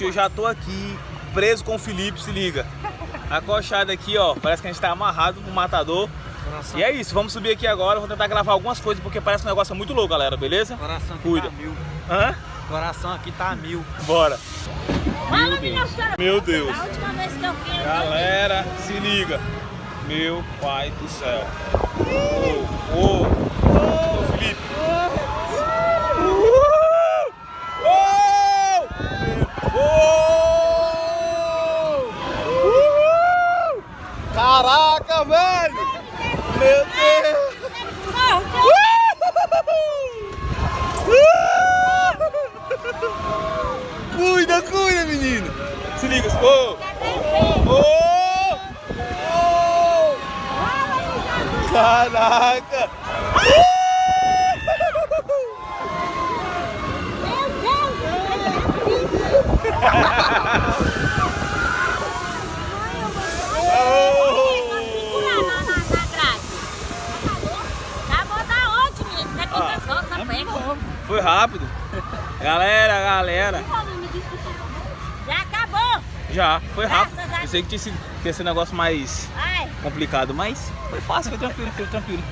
Gente, eu já tô aqui preso com o Felipe, se liga. Acochado aqui, ó. Parece que a gente tá amarrado no matador. Coração, E é isso, vamos subir aqui agora. Vou tentar gravar algumas coisas porque parece um negócio muito louco, galera, beleza? coração aqui Cuida. tá mil. Hã? Coração aqui tá mil. Bora. Fala, minha senhora. Meu Deus. A última vez que eu fui, eu Galera, se liga. Meu pai do céu. Ô, ô, Caraca, velho! Meu Deus! Cuida, cuida, menino! Se liga, ô! Ô! Ô! Caraca! Foi rápido. Galera, galera. Já acabou. Já, foi rápido. Eu sei que tinha sido um negócio mais Ai, complicado, mas foi fácil, foi tranquilo, foi tranquilo.